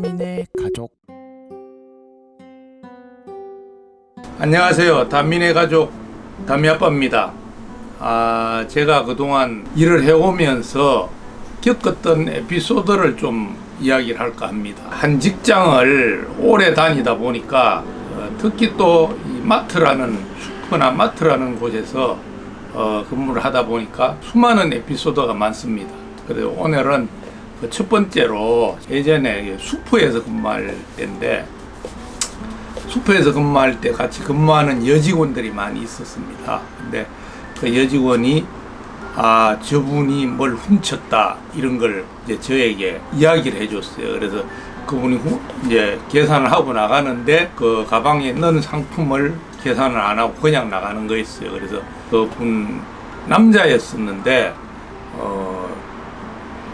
다민의 가족 안녕하세요. 단민의 가족 담미아빠입니다. 아, 제가 그동안 일을 해오면서 겪었던 에피소드를 좀 이야기를 할까 합니다. 한 직장을 오래 다니다 보니까 어, 특히 또이 마트라는 슈퍼나 마트라는 곳에서 어, 근무를 하다 보니까 수많은 에피소드가 많습니다. 그래서 오늘은 그 첫 번째로 예전에 슈퍼에서 근무할 때인데 슈퍼에서 근무할 때 같이 근무하는 여직원들이 많이 있었습니다. 근데 그 여직원이 아 저분이 뭘 훔쳤다 이런 걸 이제 저에게 이야기를 해줬어요. 그래서 그분이 후- 이제 계산을 하고 나가는데 그 가방에 넣은 상품을 계산을 안 하고 그냥 나가는 거였어요. 그래서 그분 남자였었는데 어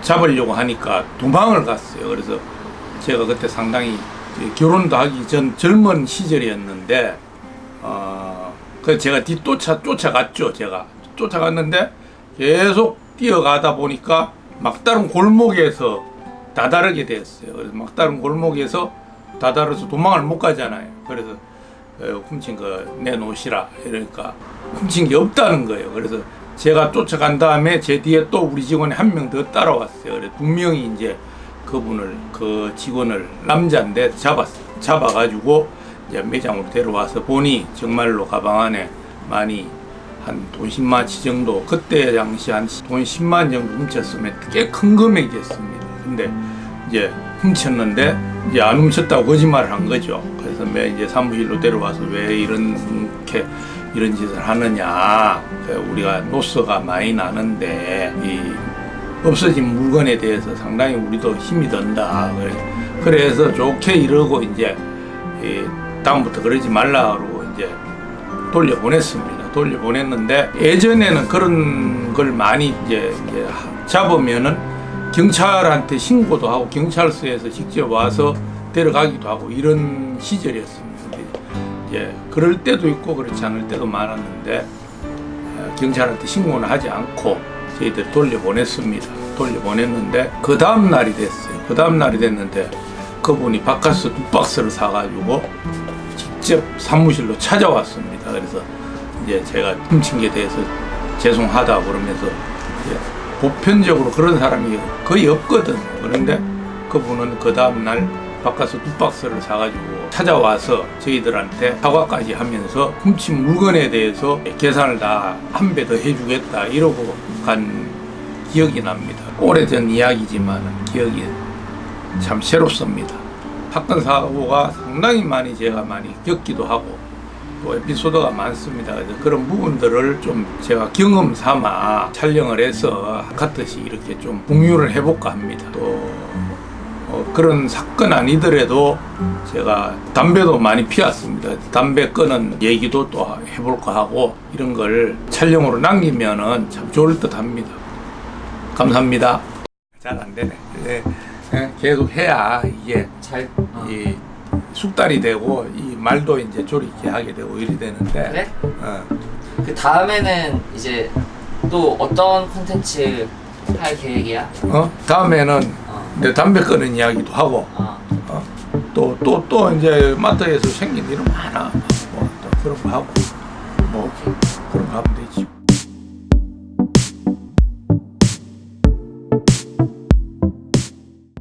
잡으려고 하니까 도망을 갔어요. 그래서 제가 그때 상당히 결혼도 하기 전 젊은 시절이었는데 어, 그 제가 뒤쫓아 쫓아갔죠. 제가 쫓아갔는데 계속 뛰어가다 보니까 막다른 골목에서 다다르게 됐어요. 그래서 막다른 골목에서 다다르서 도망을 못 가잖아요. 그래서 어, 훔친 거 내놓으시라 이러니까 훔친 게 없다는 거예요. 그래서 제가 쫓아간 다음에 제 뒤에 또 우리 직원이 한 명 더 따라왔어요. 그래서 두 명이 이제 그분을 그 직원을 남자인데 잡았 잡아가지고 이제 매장으로 데려와서 보니 정말로 가방 안에 많이 한 돈 10만치 정도 그때 당시 한 돈 10만 정도 훔쳤으면 꽤 큰 금액이었습니다. 근데 이제 훔쳤는데 이제 안 훔쳤다고 거짓말을 한 거죠. 그래서 매 이제 사무실로 데려와서 왜 이렇게 이런 짓을 하느냐. 그 우리가 노스가 많이 나는데 이 없어진 물건에 대해서 상당히 우리도 힘이 든다. 그래- 그래서 좋게 이러고 이제 이 다음부터 그러지 말라고 이제 돌려보냈습니다. 돌려보냈는데 예전에는 그런 걸 많이 이제, 잡으면은 경찰한테 신고도 하고 경찰서에서 직접 와서 데려가기도 하고 이런 시절이었습니다. 이제 그럴 때도 있고 그렇지 않을 때도 많았는데 어, 경찰한테 신고는 하지 않고 저희들 돌려보냈습니다. 돌려보냈는데 그 다음 날이 됐어요. 그 다음 날이 됐는데 그분이 바카스 두 박스를 사가지고 직접 사무실로 찾아왔습니다. 그래서 이제 제가 훔친 게 대해서 죄송하다 그러면서 보편적으로 그런 사람이 거의 없거든. 그런데 그분은 그 다음 날 바카스 두 박스를 사가지고 찾아와서 저희들한테 사과까지 하면서 훔친 물건에 대해서 계산을 다 한 배 더 해주겠다 이러고 간 기억이 납니다. 오래전 이야기지만 기억이 참 새롭습니다. 사건 사고가 상당히 많이 제가 많이 겪기도 하고 또 에피소드가 많습니다. 그래서 그런 부분들을 좀 제가 경험 삼아 촬영을 해서 같듯이 이렇게 좀 공유를 해볼까 합니다. 또 어, 그런 사건 아니더라도 제가 담배도 많이 피웠습니다. 담배 끊은 얘기도 또 해볼까 하고 이런 걸 촬영으로 남기면은 참 좋을 듯 합니다. 감사합니다. 잘 안 되네. 예, 예, 계속 해야 이게 잘 어. 이 숙달이 되고 이 말도 이제 조리게 하게 되고 이래 되는데 그래? 어, 그 다음에는 이제 또 어떤 콘텐츠 할 계획이야? 어? 다음에는 어. 내 담배 끊는 이야기도 하고 어. 또또또 이제 마트에서 생긴 일은 많아 뭐, 또 그런 거 하고 뭐 그런 거 하면 되지